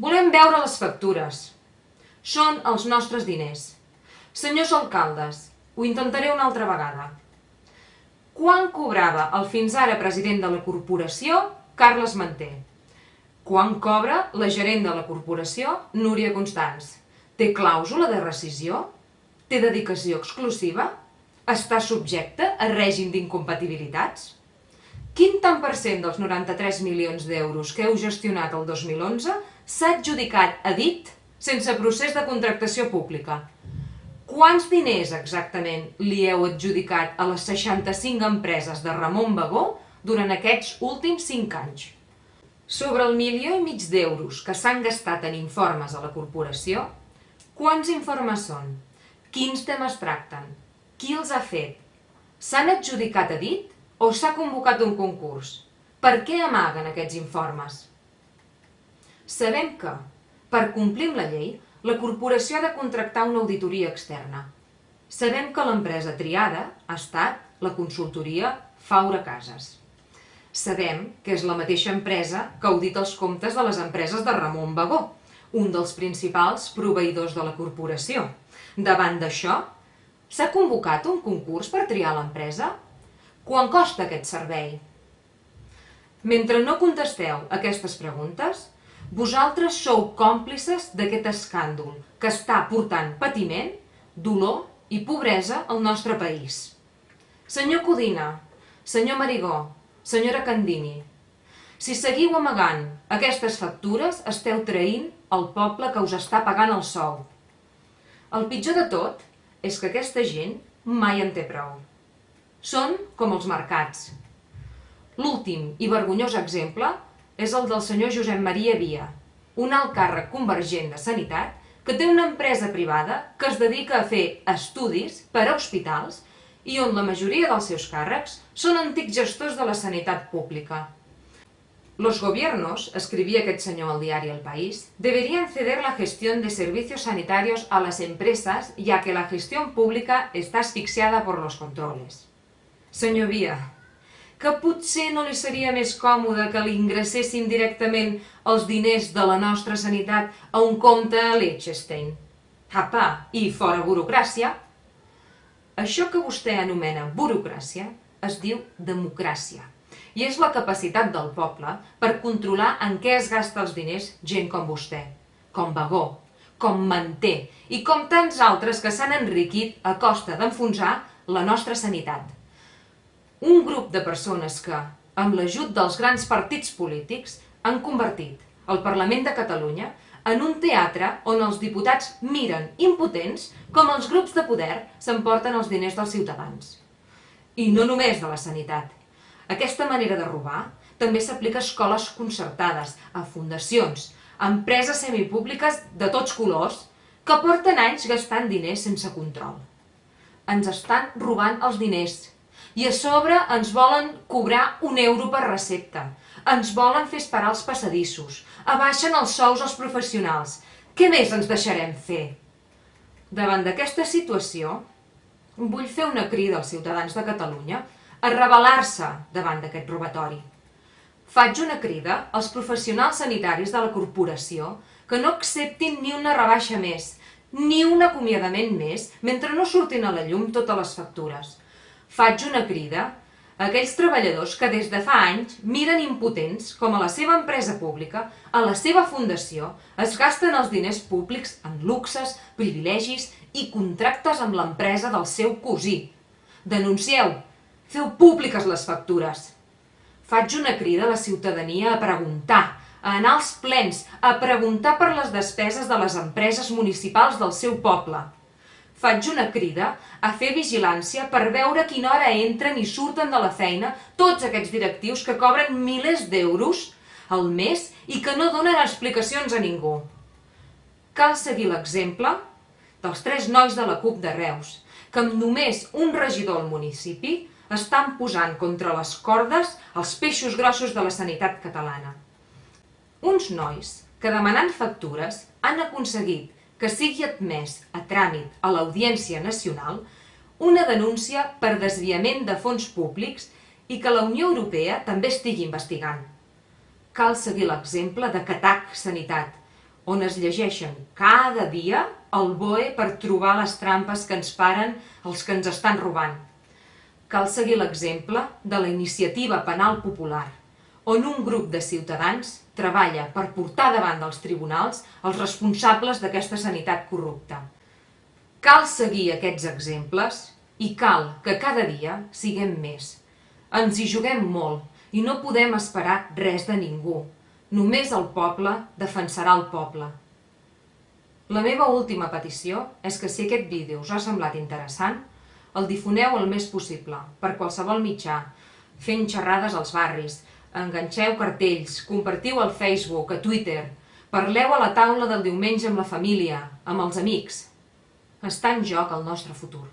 Volem veure les factures. Són els nostres diners. Senyors alcaldes, ho intentaré una altra vegada. Quan cobrava el fins ara president de la corporació, Carles Manté? Quan cobra la gerent de la corporació, Núria Constants? Té clàusula de rescisió? Té dedicació exclusiva? Està subjecte a règim d'incompatibilitats? Quin tant per cent dels 93 milions d'euros que heu gestionat el 2011 s'ha adjudicat a dit sense procés de contractació pública? Quants diners exactament li heu adjudicat a les 65 empreses de Ramon Bagó durant aquests últims 5 anys? Sobre el milió i mig d'euros que s'han gastat en informes a la corporació, quants informes són? Quins temes tracten? Qui els ha fet? S'han adjudicat a dit o s'ha convocat un concurs? Per què amaguen aquests informes? Sabem que, per complir amb la llei, la corporació ha de contractar una auditoria externa. Sabem que l'empresa triada ha estat la consultoria Faura Casas. Sabem que és la mateixa empresa que audita els comptes de les empreses de Ramon Bagó, un dels principals proveïdors de la corporació. Davant d'això, s'ha convocat un concurs per triar l'empresa? Quan costa aquest servei? Mentre no contesteu aquestes preguntes, vosaltres sou còmplices d'aquest escàndol que està portant patiment, dolor i pobresa al nostre país. Senyor Codina, senyor Marigó, senyora Candini, si seguiu amagant aquestes factures, esteu traint el poble que us està pagant el sou. El pitjor de tot és que aquesta gent mai en té prou. Són com els mercats. L'últim i vergonyós exemple és el del senyor Josep Maria Via, un alt càrrec convergent de Sanitat que té una empresa privada que es dedica a fer estudis per a hospitals i on la majoria dels seus càrrecs són antics gestors de la sanitat pública. Los gobiernos, escribía aquest senyor al diari El País, deberían ceder la gestión de servicios sanitarios a las empresas ya que la gestión pública está asfixiada por los controles. Senyor Via, que potser no li seria més còmode que li ingressessin directament els diners de la nostra sanitat a un compte a Liechtenstein. Apa, i fora burocràcia. Això que vostè anomena burocràcia es diu democràcia i és la capacitat del poble per controlar en què es gasta els diners gent com vostè, com Bagó, com Manté i com tants altres que s'han enriquit a costa d'enfonsar la nostra sanitat. Un grup de persones que, amb l'ajut dels grans partits polítics, han convertit el Parlament de Catalunya en un teatre on els diputats miren impotents com els grups de poder s'emporten els diners dels ciutadans. I no només de la sanitat. Aquesta manera de robar també s'aplica a escoles concertades, a fundacions, a empreses semipúbliques de tots colors que porten anys gastant diners sense control. Ens estan robant els diners i a sobre ens volen cobrar un euro per recepta. Ens volen fer esperar els passadissos. Abaixen els sous als professionals. Què més ens deixarem fer? Davant d'aquesta situació, vull fer una crida als ciutadans de Catalunya a rebel·lar-se davant d'aquest robatori. Faig una crida als professionals sanitaris de la corporació que no acceptin ni una rebaixa més, ni un acomiadament més, mentre no surtin a la llum totes les factures. Faig una crida a aquells treballadors que des de fa anys miren impotents com a la seva empresa pública, a la seva fundació, es gasten els diners públics en luxes, privilegis i contractes amb l'empresa del seu cosí. Denuncieu! Feu públiques les factures! Faig una crida a la ciutadania a preguntar, a anar als plens, a preguntar per les despeses de les empreses municipals del seu poble faig una crida a fer vigilància per veure quina hora entren i surten de la feina tots aquests directius que cobren milers d'euros al mes i que no donen explicacions a ningú. Cal seguir l'exemple dels tres nois de la CUP de Reus, que amb només un regidor al municipi estan posant contra les cordes els peixos grossos de la sanitat catalana. Uns nois que demanant factures han aconseguit que sigui admès a tràmit a l'Audiència Nacional una denúncia per desviament de fons públics i que la Unió Europea també estigui investigant. Cal seguir l'exemple de Catac Sanitat, on es llegeixen cada dia el BOE per trobar les trampes que ens paren els que ens estan robant. Cal seguir l'exemple de la iniciativa penal popular, on un grup de ciutadans treballa per portar davant dels tribunals els responsables d'aquesta sanitat corrupta. Cal seguir aquests exemples i cal que cada dia siguem més. Ens hi juguem molt i no podem esperar res de ningú. Només el poble defensarà el poble. La meva última petició és que si aquest vídeo us ha semblat interessant, el difoneu el més possible, per qualsevol mitjà, fent xerrades als barris, enganxeu cartells, compartiu al Facebook, a Twitter, parleu a la taula del diumenge amb la família, amb els amics. Està en joc el nostre futur.